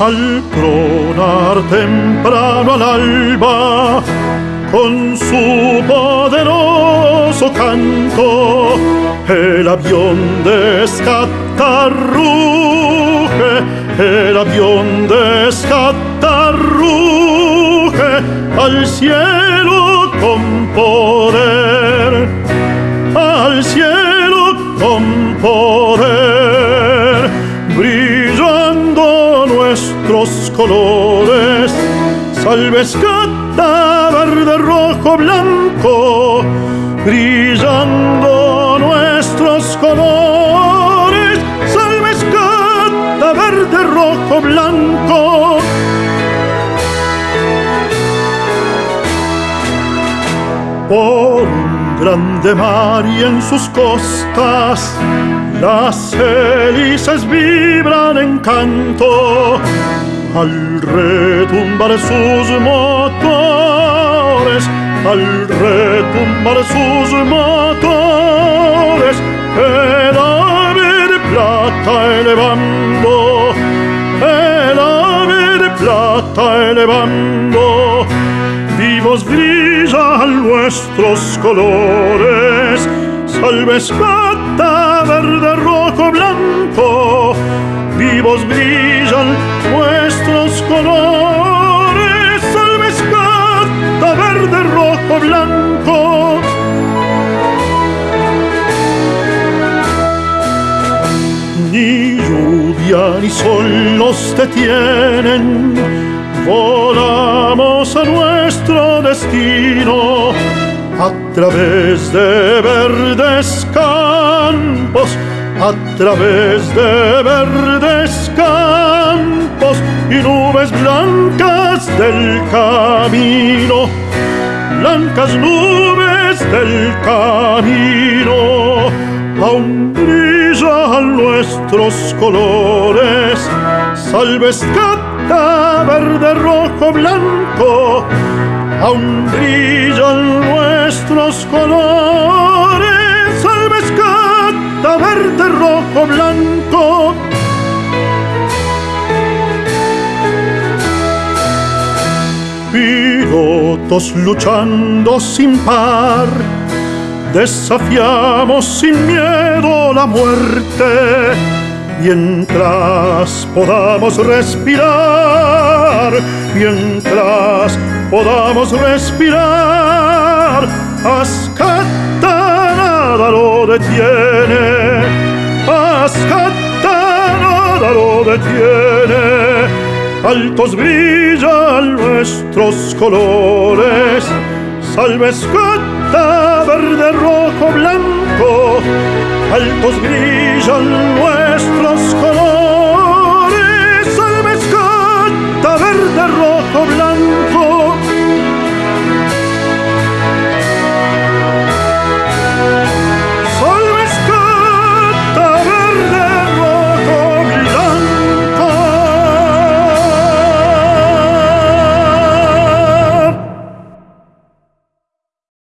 al tronar temprano al alba, con su poderoso canto, el avión descatarruje, el avión descatarruje al cielo con poder, salves verde, rojo, blanco, brillando nuestros colores. Salve escata, verde, rojo, blanco. Por un grande mar y en sus costas, las hélices vibran en canto retumbar sus motores, al retumbar sus motores, el ave de plata elevando, el ave de plata elevando, vivos brillan nuestros colores, salve escata, verde, rojo, blanco, vivos brillan colores, escata, verde, rojo, blanco. Ni lluvia ni sol nos detienen, volamos a nuestro destino a través de verdes campos a través de verdes campos blancas del camino, blancas nubes del camino, aún brillan nuestros colores, salves cata, verde, rojo, blanco, aún brillan nuestros colores verde, rojo, blanco. Pilotos luchando sin par, desafiamos sin miedo la muerte, mientras podamos respirar, mientras podamos respirar, nada lo detiene, Ascata nada lo detiene. Altos brillan nuestros colores, salve escata, verde, rojo, blanco. Altos brillan nuestros colores